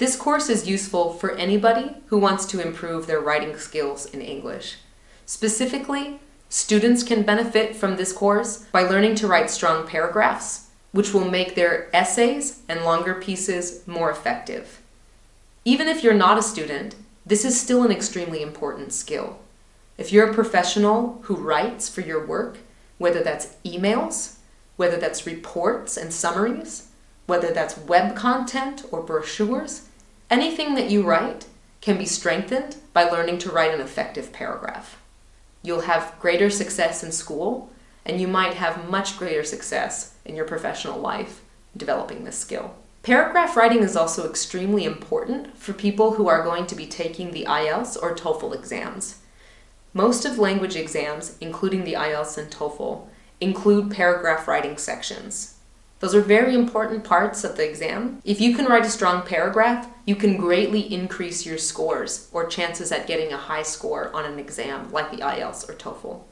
This course is useful for anybody who wants to improve their writing skills in English. Specifically, students can benefit from this course by learning to write strong paragraphs, which will make their essays and longer pieces more effective. Even if you're not a student, this is still an extremely important skill. If you're a professional who writes for your work, whether that's emails, whether that's reports and summaries, whether that's web content or brochures, anything that you write can be strengthened by learning to write an effective paragraph. You'll have greater success in school, and you might have much greater success in your professional life developing this skill. Paragraph writing is also extremely important for people who are going to be taking the IELTS or TOEFL exams. Most of language exams, including the IELTS and TOEFL, include paragraph writing sections. Those are very important parts of the exam. If you can write a strong paragraph, you can greatly increase your scores or chances at getting a high score on an exam like the IELTS or TOEFL.